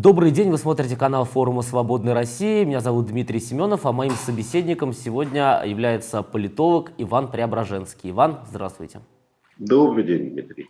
Добрый день, вы смотрите канал форума «Свободной России». Меня зовут Дмитрий Семенов, а моим собеседником сегодня является политолог Иван Преображенский. Иван, здравствуйте. Добрый день, Дмитрий.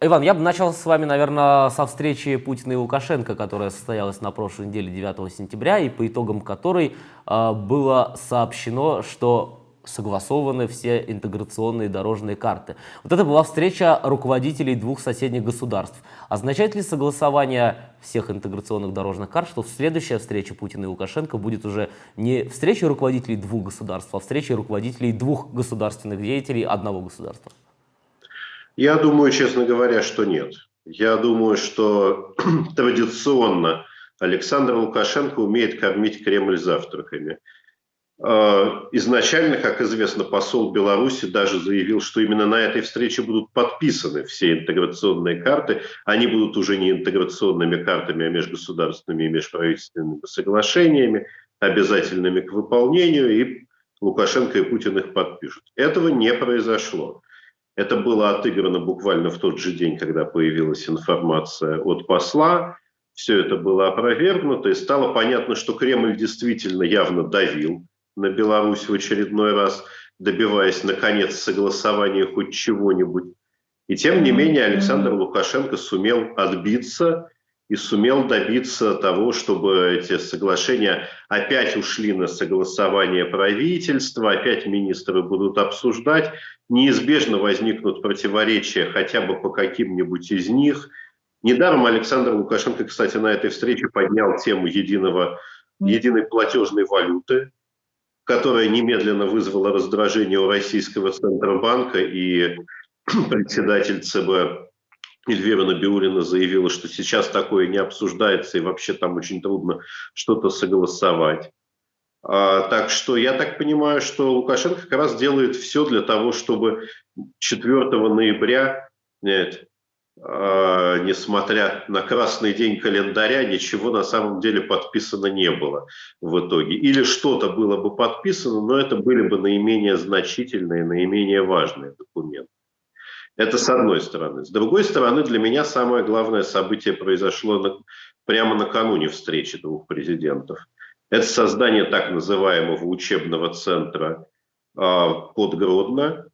Иван, я бы начал с вами, наверное, со встречи Путина и Лукашенко, которая состоялась на прошлой неделе 9 сентября, и по итогам которой э, было сообщено, что согласованы все интеграционные дорожные карты. Вот это была встреча руководителей двух соседних государств. Означает ли согласование всех интеграционных дорожных карт, что следующая встреча Путина и Лукашенко будет уже не встречей руководителей двух государств, а встречей руководителей двух государственных деятелей одного государства? Я думаю, честно говоря, что нет. Я думаю, что традиционно Александр Лукашенко умеет кормить Кремль завтраками. Э, изначально, как известно, посол Беларуси даже заявил, что именно на этой встрече будут подписаны все интеграционные карты. Они будут уже не интеграционными картами, а межгосударственными и межправительственными соглашениями, обязательными к выполнению, и Лукашенко и Путин их подпишут. Этого не произошло. Это было отыграно буквально в тот же день, когда появилась информация от посла. Все это было опровергнуто, и стало понятно, что Кремль действительно явно давил на Беларусь в очередной раз, добиваясь, наконец, согласования хоть чего-нибудь. И тем не менее Александр Лукашенко сумел отбиться и сумел добиться того, чтобы эти соглашения опять ушли на согласование правительства, опять министры будут обсуждать, неизбежно возникнут противоречия хотя бы по каким-нибудь из них. Недаром Александр Лукашенко, кстати, на этой встрече поднял тему единого, единой платежной валюты, которая немедленно вызвала раздражение у российского Центробанка, и председатель ЦБ Эльвира Набиулина заявила, что сейчас такое не обсуждается, и вообще там очень трудно что-то согласовать. А, так что я так понимаю, что Лукашенко как раз делает все для того, чтобы 4 ноября нет, несмотря на красный день календаря, ничего на самом деле подписано не было в итоге. Или что-то было бы подписано, но это были бы наименее значительные, наименее важные документы. Это с одной стороны. С другой стороны, для меня самое главное событие произошло на, прямо накануне встречи двух президентов. Это создание так называемого учебного центра э, под Гродно,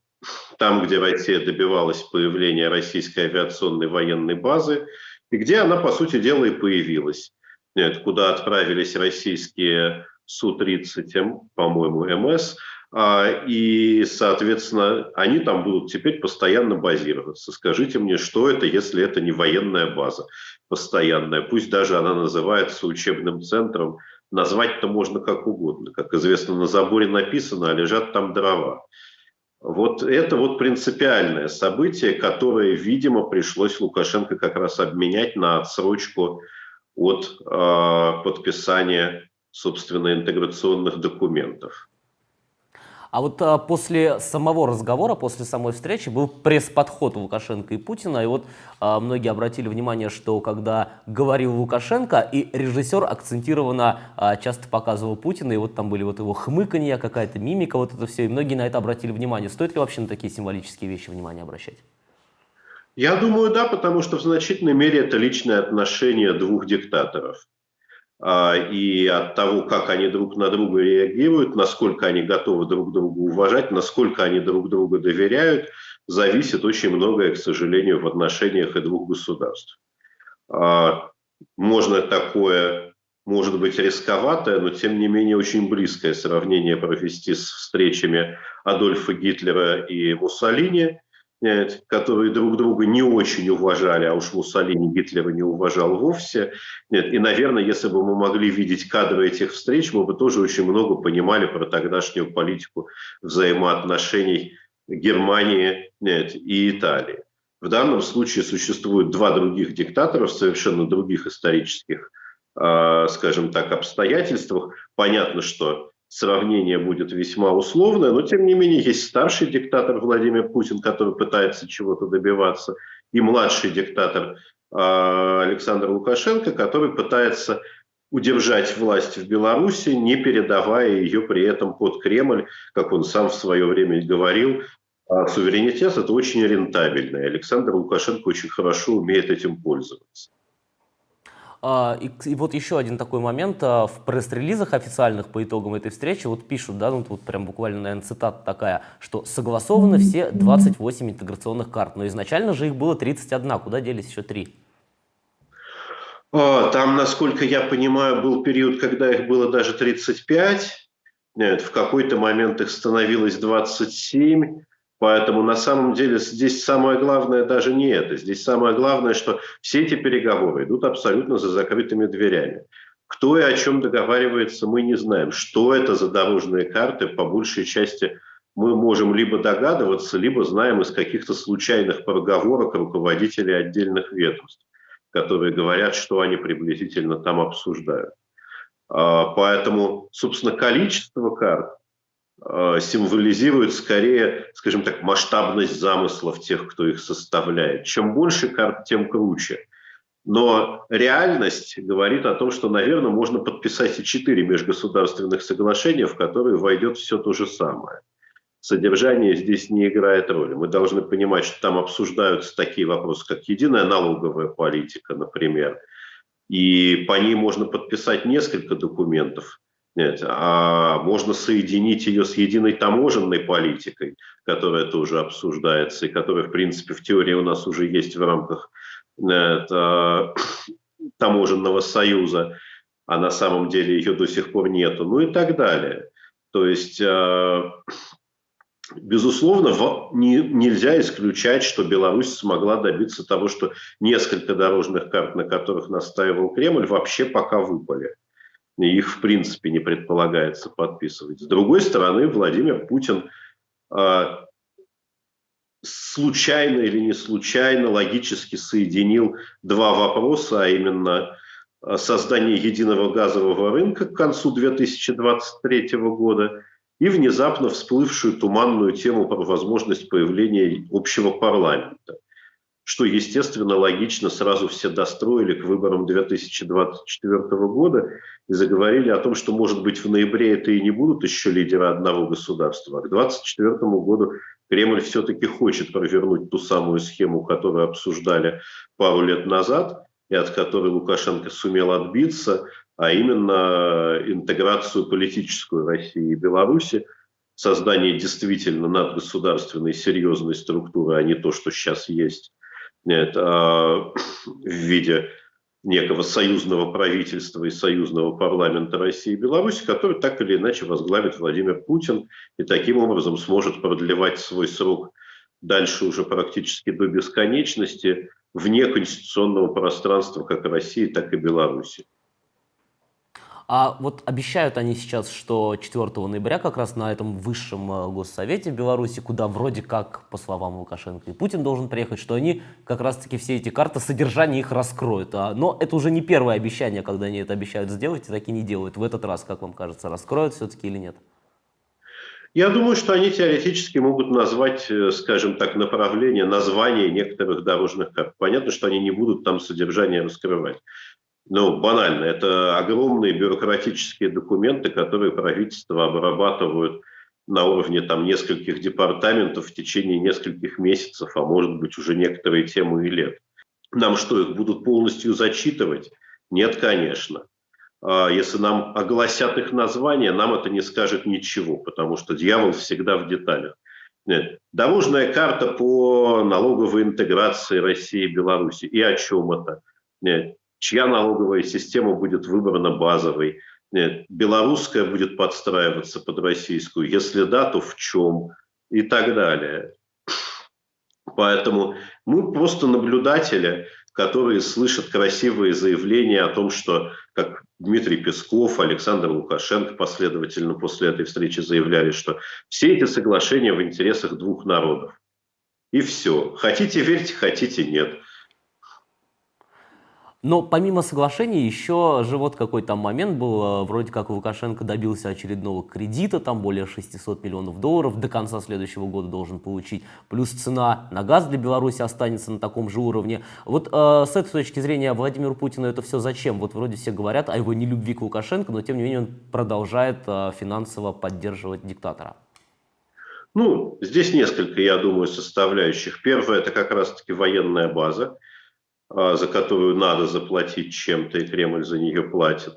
там, где Россия добивалась появления российской авиационной военной базы, и где она, по сути дела, и появилась. Нет, куда отправились российские Су-30, по-моему, МС, а, и, соответственно, они там будут теперь постоянно базироваться. Скажите мне, что это, если это не военная база постоянная? Пусть даже она называется учебным центром, назвать-то можно как угодно. Как известно, на заборе написано, а лежат там дрова. Вот это вот принципиальное событие, которое, видимо, пришлось Лукашенко как раз обменять на отсрочку от э, подписания, собственно, интеграционных документов. А вот а, после самого разговора, после самой встречи был пресс-подход Лукашенко и Путина, и вот а, многие обратили внимание, что когда говорил Лукашенко, и режиссер акцентированно а, часто показывал Путина, и вот там были вот его хмыканья, какая-то мимика, вот это все, и многие на это обратили внимание. Стоит ли вообще на такие символические вещи внимание обращать? Я думаю, да, потому что в значительной мере это личное отношение двух диктаторов. А, и от того, как они друг на друга реагируют, насколько они готовы друг друга уважать, насколько они друг друга доверяют, зависит очень многое, к сожалению, в отношениях и двух государств. А, можно такое, может быть, рисковатое, но тем не менее очень близкое сравнение провести с встречами Адольфа Гитлера и Муссолини – которые друг друга не очень уважали, а уж Муссолини Гитлера не уважал вовсе. Нет, и, наверное, если бы мы могли видеть кадры этих встреч, мы бы тоже очень много понимали про тогдашнюю политику взаимоотношений Германии нет, и Италии. В данном случае существуют два других диктатора в совершенно других исторических, э, скажем так, обстоятельствах. Понятно, что сравнение будет весьма условное, но тем не менее есть старший диктатор Владимир Путин, который пытается чего-то добиваться, и младший диктатор э, Александр Лукашенко, который пытается удержать власть в Беларуси, не передавая ее при этом под Кремль, как он сам в свое время говорил. А суверенитет – это очень рентабельно. Александр Лукашенко очень хорошо умеет этим пользоваться. А, и, и вот еще один такой момент. А, в пресс-релизах официальных по итогам этой встречи вот пишут, да, ну вот прям буквально, наверное, цитата такая, что согласованы все 28 интеграционных карт, но изначально же их было 31, куда делись еще три? А, там, насколько я понимаю, был период, когда их было даже 35, Нет, в какой-то момент их становилось 27, Поэтому на самом деле здесь самое главное даже не это. Здесь самое главное, что все эти переговоры идут абсолютно за закрытыми дверями. Кто и о чем договаривается, мы не знаем. Что это за дорожные карты, по большей части мы можем либо догадываться, либо знаем из каких-то случайных проговорок руководителей отдельных ведомств, которые говорят, что они приблизительно там обсуждают. А, поэтому, собственно, количество карт символизирует скорее, скажем так, масштабность замыслов тех, кто их составляет. Чем больше карт, тем круче. Но реальность говорит о том, что, наверное, можно подписать и четыре межгосударственных соглашения, в которые войдет все то же самое. Содержание здесь не играет роли. Мы должны понимать, что там обсуждаются такие вопросы, как единая налоговая политика, например. И по ней можно подписать несколько документов, нет, а можно соединить ее с единой таможенной политикой, которая тоже обсуждается и которая, в принципе, в теории у нас уже есть в рамках это, таможенного союза, а на самом деле ее до сих пор нету, ну и так далее. То есть, э, безусловно, не, нельзя исключать, что Беларусь смогла добиться того, что несколько дорожных карт, на которых настаивал Кремль, вообще пока выпали их в принципе не предполагается подписывать. С другой стороны, Владимир Путин а, случайно или не случайно логически соединил два вопроса, а именно а, создание единого газового рынка к концу 2023 года и внезапно всплывшую туманную тему про возможность появления общего парламента что, естественно, логично сразу все достроили к выборам 2024 года и заговорили о том, что, может быть, в ноябре это и не будут еще лидеры одного государства, а к 2024 году Кремль все-таки хочет провернуть ту самую схему, которую обсуждали пару лет назад, и от которой Лукашенко сумел отбиться, а именно интеграцию политическую России и Беларуси, создание действительно надгосударственной серьезной структуры, а не то, что сейчас есть нет, а, в виде некого союзного правительства и союзного парламента России и Беларуси, который так или иначе возглавит Владимир Путин и таким образом сможет продлевать свой срок дальше уже практически до бесконечности вне конституционного пространства как России, так и Беларуси. А вот обещают они сейчас, что 4 ноября как раз на этом высшем э, госсовете в Беларуси, куда вроде как, по словам Лукашенко, и Путин должен приехать, что они как раз-таки все эти карты, содержание их раскроют. А, но это уже не первое обещание, когда они это обещают сделать и так и не делают. В этот раз, как вам кажется, раскроют все-таки или нет? Я думаю, что они теоретически могут назвать, э, скажем так, направление, название некоторых дорожных карт. Понятно, что они не будут там содержание раскрывать ну, банально, это огромные бюрократические документы, которые правительство обрабатывают на уровне там нескольких департаментов в течение нескольких месяцев, а может быть уже некоторые темы и лет. Нам что, их будут полностью зачитывать? Нет, конечно. А если нам огласят их название, нам это не скажет ничего, потому что дьявол всегда в деталях. Нет. Дорожная карта по налоговой интеграции России и Беларуси. И о чем это? Нет чья налоговая система будет выбрана базовой, Нет, белорусская будет подстраиваться под российскую, если да, то в чем и так далее. Поэтому мы просто наблюдатели, которые слышат красивые заявления о том, что, как Дмитрий Песков, Александр Лукашенко последовательно после этой встречи заявляли, что все эти соглашения в интересах двух народов. И все. Хотите верьте, хотите нет. Но помимо соглашений еще же вот какой то момент был, э, вроде как Лукашенко добился очередного кредита, там более 600 миллионов долларов, до конца следующего года должен получить, плюс цена на газ для Беларуси останется на таком же уровне. Вот э, с этой точки зрения Владимиру Путину это все зачем? Вот вроде все говорят о его нелюбви к Лукашенко, но тем не менее он продолжает э, финансово поддерживать диктатора. Ну, здесь несколько, я думаю, составляющих. Первое – это как раз-таки военная база. А, за которую надо заплатить чем-то, и Кремль за нее платит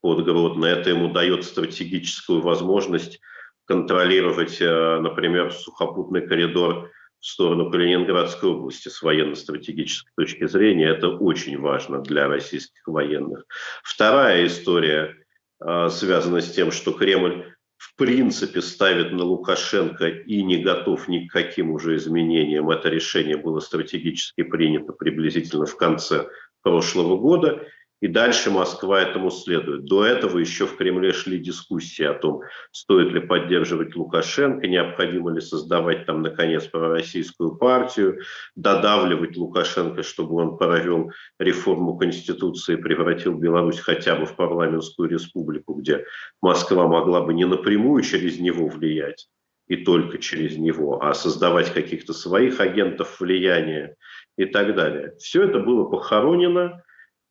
под Гродно. Это ему дает стратегическую возможность контролировать, а, например, сухопутный коридор в сторону Калининградской области с военно-стратегической точки зрения. Это очень важно для российских военных. Вторая история а, связана с тем, что Кремль в принципе ставит на Лукашенко и не готов ни к каким уже изменениям. Это решение было стратегически принято приблизительно в конце прошлого года. И дальше Москва этому следует. До этого еще в Кремле шли дискуссии о том, стоит ли поддерживать Лукашенко, необходимо ли создавать там, наконец, пророссийскую партию, додавливать Лукашенко, чтобы он провел реформу Конституции и превратил Беларусь хотя бы в парламентскую республику, где Москва могла бы не напрямую через него влиять, и только через него, а создавать каких-то своих агентов влияния и так далее. Все это было похоронено,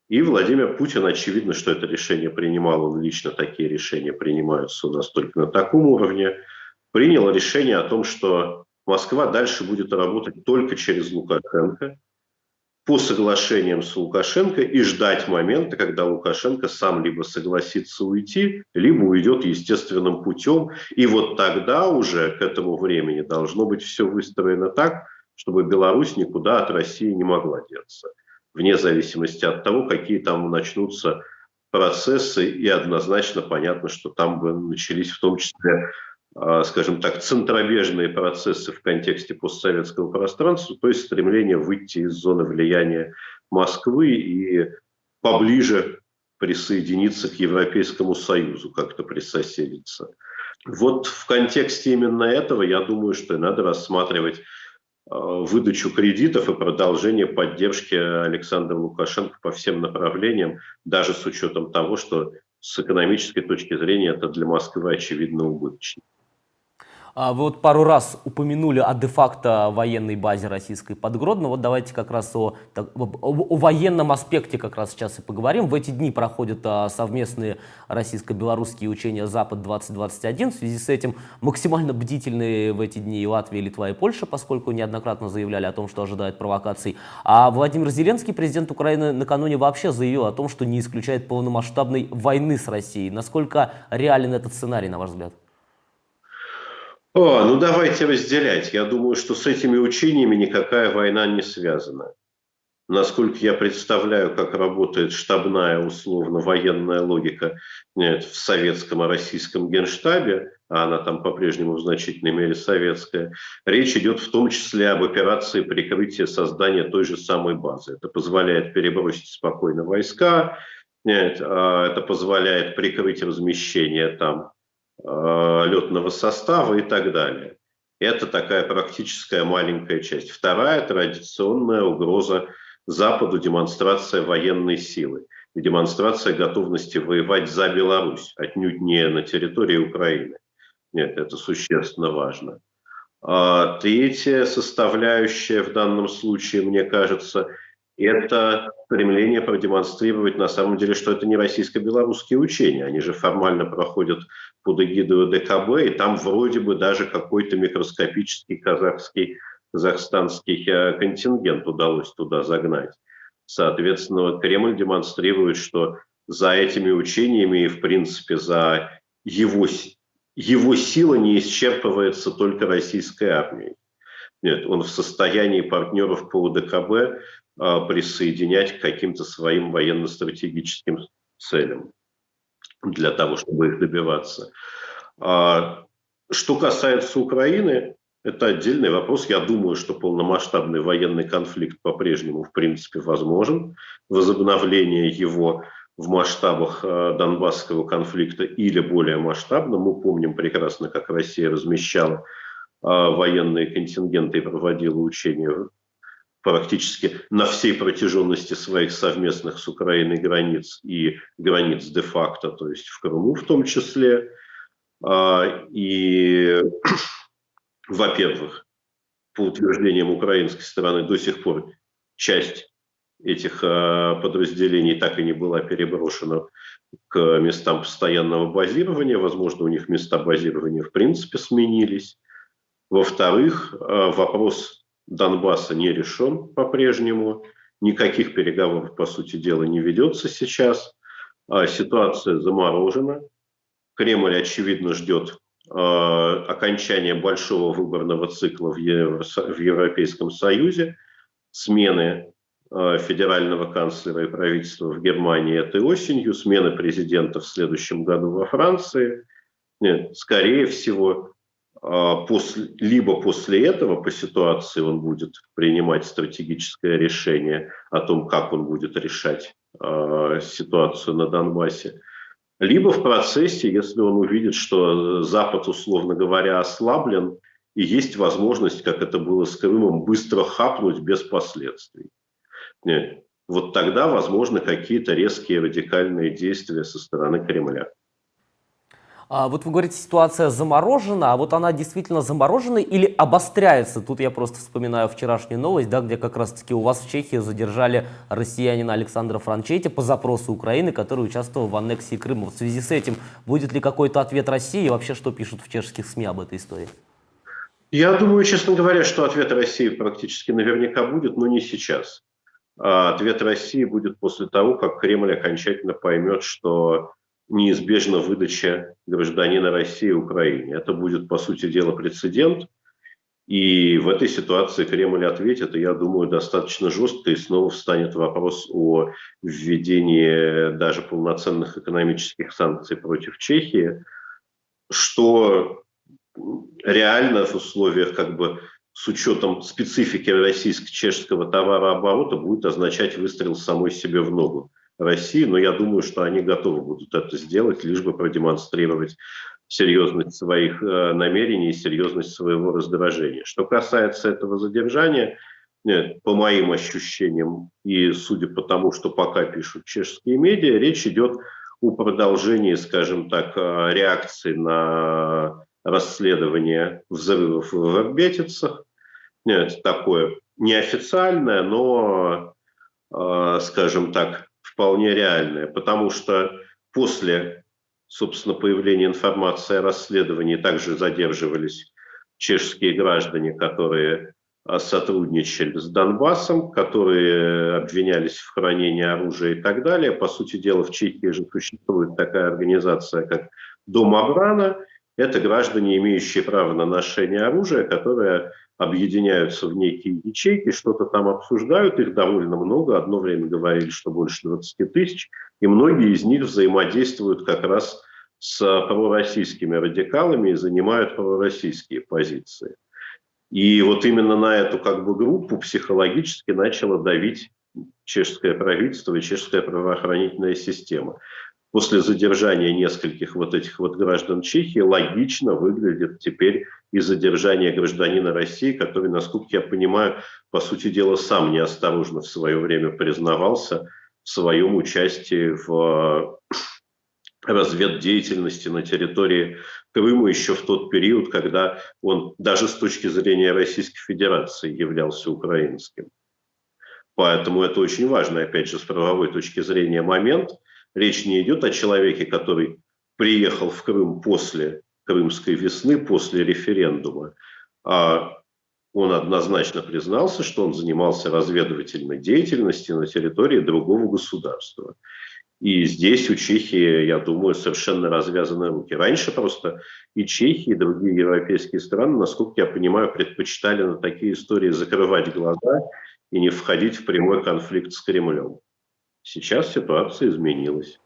и Владимир Путин, очевидно, что это решение принимал, он лично такие решения принимаются у нас только на таком уровне, принял решение о том, что Москва дальше будет работать только через Лукашенко, по соглашениям с Лукашенко и ждать момента, когда Лукашенко сам либо согласится уйти, либо уйдет естественным путем. И вот тогда уже к этому времени должно быть все выстроено так, чтобы Беларусь никуда от России не могла деться вне зависимости от того, какие там начнутся процессы, и однозначно понятно, что там бы начались в том числе, а, скажем так, центробежные процессы в контексте постсоветского пространства, то есть стремление выйти из зоны влияния Москвы и поближе присоединиться к Европейскому Союзу, как-то присоседиться. Вот в контексте именно этого, я думаю, что надо рассматривать выдачу кредитов и продолжение поддержки Александра Лукашенко по всем направлениям, даже с учетом того, что с экономической точки зрения это для Москвы очевидно убыточно. А вы вот пару раз упомянули о де-факто военной базе российской под Гродно. Вот давайте как раз о, о, о военном аспекте как раз сейчас и поговорим. В эти дни проходят а, совместные российско-белорусские учения «Запад-2021». В связи с этим максимально бдительные в эти дни и Латвия, и Литва, и Польша, поскольку неоднократно заявляли о том, что ожидают провокаций. А Владимир Зеленский, президент Украины, накануне вообще заявил о том, что не исключает полномасштабной войны с Россией. Насколько реален этот сценарий, на ваш взгляд? О, ну давайте разделять. Я думаю, что с этими учениями никакая война не связана. Насколько я представляю, как работает штабная, условно, военная логика нет, в советском и российском генштабе, а она там по-прежнему в значительной мере советская, речь идет в том числе об операции прикрытия создания той же самой базы. Это позволяет перебросить спокойно войска, нет, а это позволяет прикрыть размещение там Э, летного состава и так далее. Это такая практическая маленькая часть. Вторая традиционная угроза Западу – демонстрация военной силы и демонстрация готовности воевать за Беларусь, отнюдь не на территории Украины. Нет, это существенно важно. А третья составляющая в данном случае, мне кажется, это стремление продемонстрировать на самом деле, что это не российско-белорусские учения. Они же формально проходят под эгидой ДКБ, и там вроде бы даже какой-то микроскопический казахский, казахстанский э, контингент удалось туда загнать. Соответственно, Кремль демонстрирует, что за этими учениями и, в принципе, за его, его сила не исчерпывается только российской армией. Нет, он в состоянии партнеров по УДКБ а, присоединять к каким-то своим военно-стратегическим целям для того, чтобы их добиваться. А, что касается Украины, это отдельный вопрос. Я думаю, что полномасштабный военный конфликт по-прежнему, в принципе, возможен. Возобновление его в масштабах а, Донбасского конфликта или более масштабно. Мы помним прекрасно, как Россия размещала военные контингенты и проводила учения практически на всей протяженности своих совместных с Украиной границ и границ де-факто, то есть в Крыму в том числе. А, и, во-первых, по утверждениям украинской стороны, до сих пор часть этих а, подразделений так и не была переброшена к местам постоянного базирования. Возможно, у них места базирования в принципе сменились. Во-вторых, а, вопрос Донбасса не решен по-прежнему. Никаких переговоров, по сути дела, не ведется сейчас. А, ситуация заморожена. Кремль, очевидно, ждет а, окончания большого выборного цикла в, Европейском Союзе, смены а, федерального канцлера и правительства в Германии этой осенью, смены президента в следующем году во Франции. Нет, скорее всего, после, либо после этого по ситуации он будет принимать стратегическое решение о том, как он будет решать э, ситуацию на Донбассе, либо в процессе, если он увидит, что Запад, условно говоря, ослаблен, и есть возможность, как это было с Крымом, быстро хапнуть без последствий. Нет. Вот тогда возможны какие-то резкие радикальные действия со стороны Кремля. А, вот вы говорите, ситуация заморожена, а вот она действительно заморожена или обостряется? Тут я просто вспоминаю вчерашнюю новость, да, где как раз-таки у вас в Чехии задержали россиянина Александра Франчетти по запросу Украины, который участвовал в аннексии Крыма. В связи с этим будет ли какой-то ответ России и вообще что пишут в чешских СМИ об этой истории? Я думаю, честно говоря, что ответ России практически наверняка будет, но не сейчас. А ответ России будет после того, как Кремль окончательно поймет, что неизбежна выдача гражданина России Украине. Это будет, по сути дела, прецедент. И в этой ситуации Кремль ответит, и я думаю, достаточно жестко, и снова встанет вопрос о введении даже полноценных экономических санкций против Чехии, что реально в условиях как бы с учетом специфики российско-чешского товарооборота будет означать выстрел самой себе в ногу. России, но я думаю, что они готовы будут это сделать, лишь бы продемонстрировать серьезность своих э, намерений и серьезность своего раздражения. Что касается этого задержания, нет, по моим ощущениям и судя по тому, что пока пишут чешские медиа, речь идет о продолжении, скажем так, э, реакции на расследование взрывов в Арбетицах. Нет, такое неофициальное, но, э, скажем так, вполне реальная, потому что после, собственно, появления информации о расследовании также задерживались чешские граждане, которые а, сотрудничали с Донбассом, которые обвинялись в хранении оружия и так далее. По сути дела, в Чехии же существует такая организация, как Дом Абрана. Это граждане, имеющие право на ношение оружия, которые объединяются в некие ячейки, что-то там обсуждают, их довольно много. Одно время говорили, что больше 20 тысяч, и многие из них взаимодействуют как раз с пророссийскими радикалами и занимают пророссийские позиции. И вот именно на эту как бы группу психологически начало давить чешское правительство и чешская правоохранительная система после задержания нескольких вот этих вот граждан Чехии логично выглядит теперь и задержание гражданина России, который, насколько я понимаю, по сути дела сам неосторожно в свое время признавался в своем участии в разведдеятельности на территории Крыма еще в тот период, когда он даже с точки зрения Российской Федерации являлся украинским. Поэтому это очень важный, опять же, с правовой точки зрения момент – Речь не идет о человеке, который приехал в Крым после Крымской весны, после референдума, а он однозначно признался, что он занимался разведывательной деятельностью на территории другого государства. И здесь у Чехии, я думаю, совершенно развязаны руки. Раньше просто и Чехия, и другие европейские страны, насколько я понимаю, предпочитали на такие истории закрывать глаза и не входить в прямой конфликт с Кремлем. Сейчас ситуация изменилась.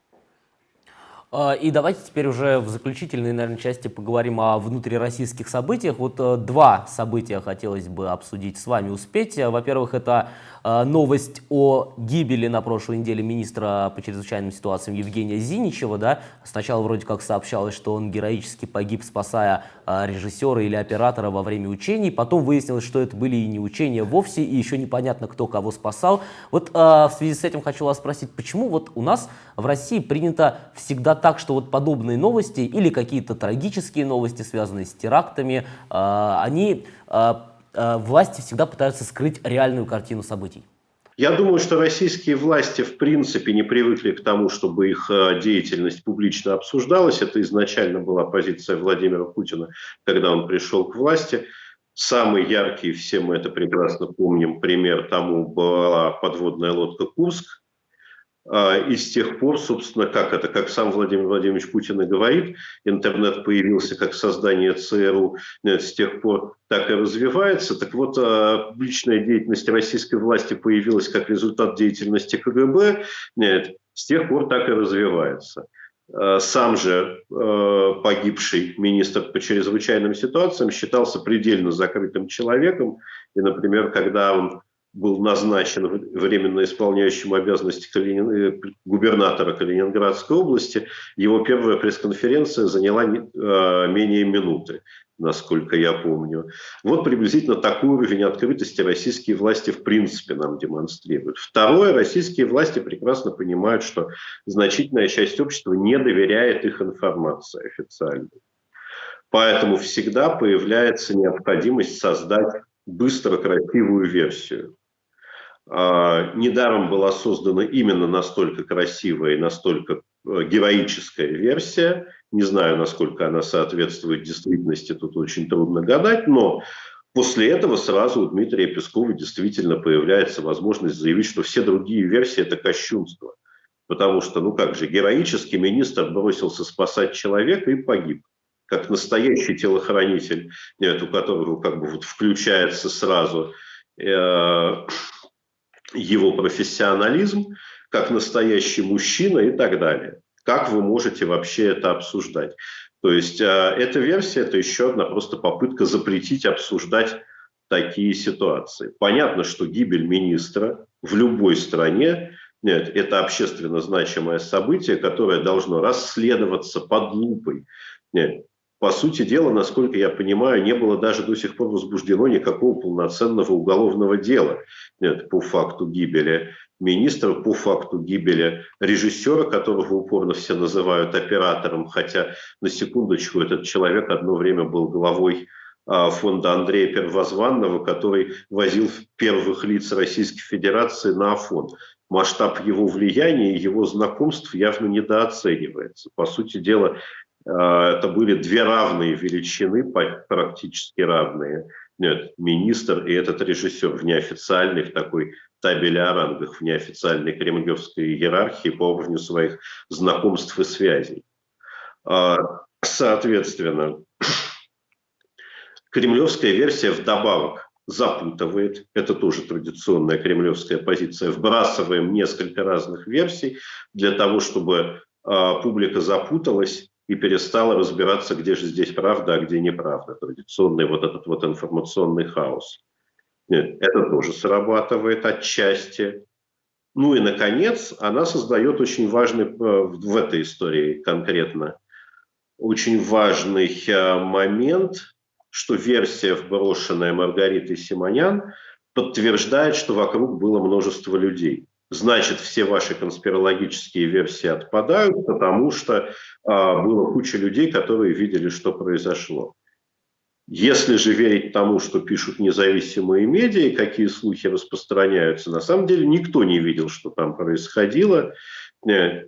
А, и давайте теперь уже в заключительной, наверное, части поговорим о внутрироссийских событиях. Вот э, два события хотелось бы обсудить с вами, успеть. Во-первых, это э, новость о гибели на прошлой неделе министра по чрезвычайным ситуациям Евгения Зиничева. Да? Сначала вроде как сообщалось, что он героически погиб, спасая э, режиссера или оператора во время учений. Потом выяснилось, что это были и не учения вовсе, и еще непонятно, кто кого спасал. Вот в связи с этим хочу вас спросить, почему вот у нас в России принято всегда так, что вот подобные новости или какие-то трагические новости, связанные с терактами, а, они, а, а, власти всегда пытаются скрыть реальную картину событий. Я думаю, что российские власти в принципе не привыкли к тому, чтобы их деятельность публично обсуждалась. Это изначально была позиция Владимира Путина, когда он пришел к власти. Самый яркий, все мы это прекрасно помним, пример тому была подводная лодка «Курск», и с тех пор, собственно, как это, как сам Владимир Владимирович Путин и говорит, интернет появился как создание ЦРУ, нет, с тех пор так и развивается. Так вот, а, публичная деятельность российской власти появилась как результат деятельности КГБ, нет, с тех пор так и развивается. А, сам же погибший министр по чрезвычайным ситуациям считался предельно закрытым человеком. И, например, когда он был назначен временно исполняющим обязанности Калинин... Э, губернатора Калининградской области, его первая пресс-конференция заняла э, менее минуты, насколько я помню. Вот приблизительно такой уровень открытости российские власти в принципе нам демонстрируют. Второе, российские власти прекрасно понимают, что значительная часть общества не доверяет их информации официальной. Поэтому всегда появляется необходимость создать быстро красивую версию. А, недаром была создана именно настолько красивая и настолько э, героическая версия. Не знаю, насколько она соответствует действительности, тут очень трудно гадать, но после этого сразу у Дмитрия Пескова действительно появляется возможность заявить, что все другие версии – это кощунство. Потому что, ну как же, героический министр бросился спасать человека и погиб как настоящий телохранитель, нет, у которого как бы вот включается сразу э, его профессионализм, как настоящий мужчина и так далее. Как вы можете вообще это обсуждать? То есть э, эта версия – это еще одна просто попытка запретить обсуждать такие ситуации. Понятно, что гибель министра в любой стране нет, это общественно значимое событие, которое должно расследоваться под лупой. Нет, по сути дела, насколько я понимаю, не было даже до сих пор возбуждено никакого полноценного уголовного дела нет, по факту гибели министра, по факту гибели режиссера, которого упорно все называют оператором, хотя на секундочку этот человек одно время был главой а, фонда Андрея Первозванного, который возил первых лиц Российской Федерации на Афон. Масштаб его влияния и его знакомств явно недооценивается. По сути дела, это были две равные величины, практически равные. Нет, министр и этот режиссер в неофициальной, в такой табели о рангах, в неофициальной кремлевской иерархии по уровню своих знакомств и связей. А, соответственно, кремлевская версия вдобавок запутывает. Это тоже традиционная кремлевская позиция. Вбрасываем несколько разных версий для того, чтобы а, публика запуталась и перестала разбираться, где же здесь правда, а где неправда. Традиционный вот этот вот информационный хаос. Нет, это тоже срабатывает отчасти. Ну и, наконец, она создает очень важный, э, в этой истории конкретно, очень важный э, момент, что версия, вброшенная Маргаритой Симонян, подтверждает, что вокруг было множество людей значит, все ваши конспирологические версии отпадают, потому что а, было куча людей, которые видели, что произошло. Если же верить тому, что пишут независимые медиа какие слухи распространяются, на самом деле никто не видел, что там происходило. Э,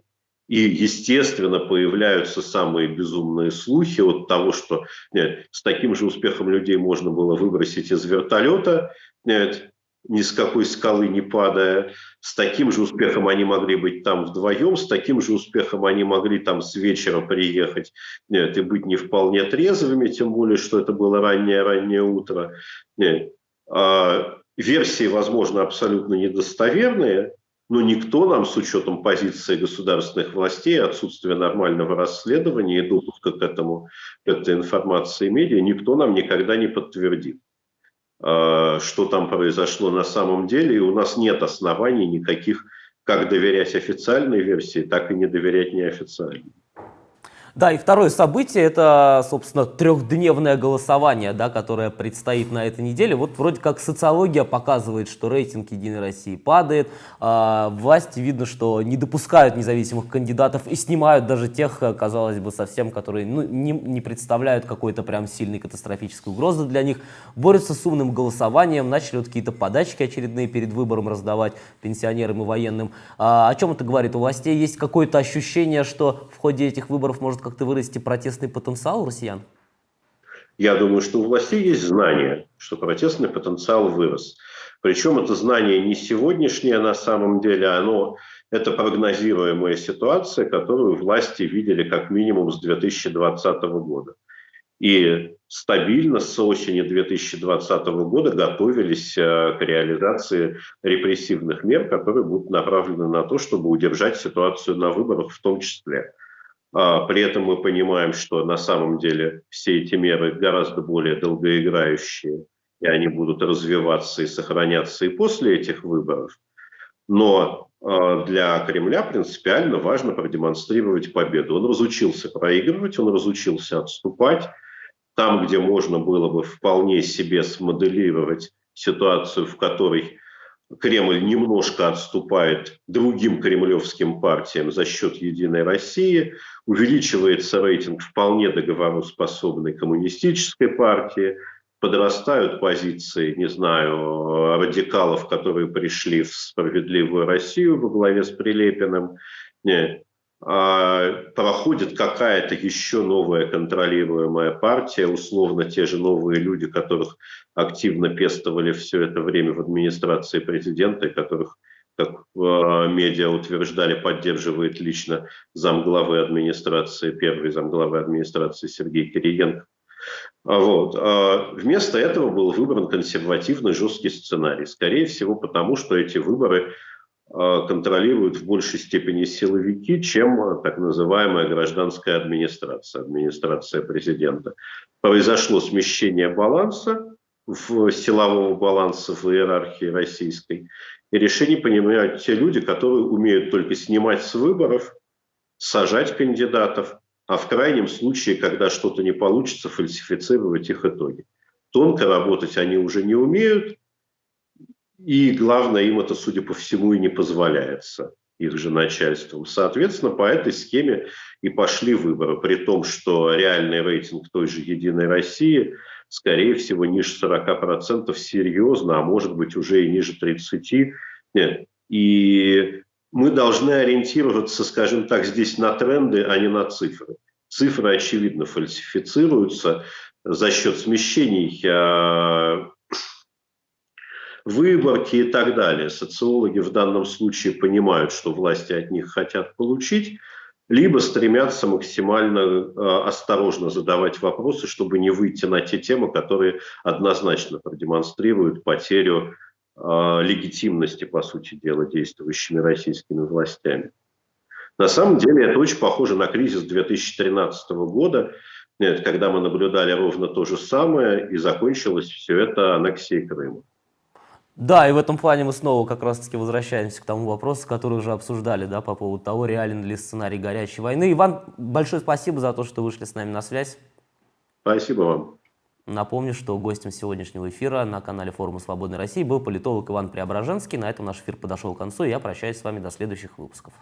и, естественно, появляются самые безумные слухи от того, что нет, с таким же успехом людей можно было выбросить из вертолета, нет, ни с какой скалы не падая. С таким же успехом они могли быть там вдвоем, с таким же успехом они могли там с вечера приехать нет, и быть не вполне трезвыми, тем более, что это было раннее-раннее утро. Нет. А, версии, возможно, абсолютно недостоверные, но никто нам с учетом позиции государственных властей, отсутствия нормального расследования и допуска к этому, к этой информации медиа, никто нам никогда не подтвердит. Э, что там произошло на самом деле, и у нас нет оснований никаких, как доверять официальной версии, так и не доверять неофициальной. Да, и второе событие – это, собственно, трехдневное голосование, да, которое предстоит на этой неделе. Вот вроде как социология показывает, что рейтинг «Единой России» падает. А, власти видно, что не допускают независимых кандидатов и снимают даже тех, казалось бы, совсем, которые ну, не, не представляют какой-то прям сильной катастрофической угрозы для них. Борются с умным голосованием, начали вот какие-то подачки очередные перед выбором раздавать пенсионерам и военным. А, о чем это говорит? У властей есть какое-то ощущение, что в ходе этих выборов может как-то вырасти протестный потенциал у россиян? Я думаю, что у властей есть знание, что протестный потенциал вырос. Причем это знание не сегодняшнее на самом деле, оно это прогнозируемая ситуация, которую власти видели как минимум с 2020 года. И стабильно с осени 2020 года готовились э, к реализации репрессивных мер, которые будут направлены на то, чтобы удержать ситуацию на выборах в том числе. А, при этом мы понимаем, что на самом деле все эти меры гораздо более долгоиграющие, и они будут развиваться и сохраняться и после этих выборов. Но а, для Кремля принципиально важно продемонстрировать победу. Он разучился проигрывать, он разучился отступать. Там, где можно было бы вполне себе смоделировать ситуацию, в которой Кремль немножко отступает другим кремлевским партиям за счет «Единой России», увеличивается рейтинг вполне договороспособной коммунистической партии – подрастают позиции, не знаю, радикалов, которые пришли в справедливую Россию во главе с Прилепиным, а проходит какая-то еще новая контролируемая партия, условно те же новые люди, которых активно пестовали все это время в администрации президента, которых, как э, медиа утверждали, поддерживает лично замглавы администрации, первый замглавы администрации Сергей Кириенко. А вот. А вместо этого был выбран консервативный жесткий сценарий. Скорее всего, потому что эти выборы а, контролируют в большей степени силовики, чем так называемая гражданская администрация, администрация президента. Произошло смещение баланса, в силового баланса в иерархии российской. И решение принимают те люди, которые умеют только снимать с выборов, сажать кандидатов, а в крайнем случае, когда что-то не получится, фальсифицировать их итоги. Тонко работать они уже не умеют, и главное, им это, судя по всему, и не позволяется их же начальством. Соответственно, по этой схеме и пошли выборы, при том, что реальный рейтинг той же «Единой России» скорее всего ниже 40% серьезно, а может быть уже и ниже 30%. Нет. И мы должны ориентироваться, скажем так, здесь на тренды, а не на цифры. Цифры, очевидно, фальсифицируются за счет смещений выборки и так далее. Социологи в данном случае понимают, что власти от них хотят получить, либо стремятся максимально э, осторожно задавать вопросы, чтобы не выйти на те темы, которые однозначно продемонстрируют потерю а, легитимности, по сути дела, действующими российскими властями. На самом деле это очень похоже на кризис 2013 года, когда мы наблюдали ровно то же самое, и закончилось все это аннексией Крыма. Да, и в этом плане мы снова как раз-таки возвращаемся к тому вопросу, который уже обсуждали, да, по поводу того, реален ли сценарий горячей войны. Иван, большое спасибо за то, что вышли с нами на связь. Спасибо вам. Напомню, что гостем сегодняшнего эфира на канале Форума Свободной России был политолог Иван Преображенский. На этом наш эфир подошел к концу, и я прощаюсь с вами до следующих выпусков.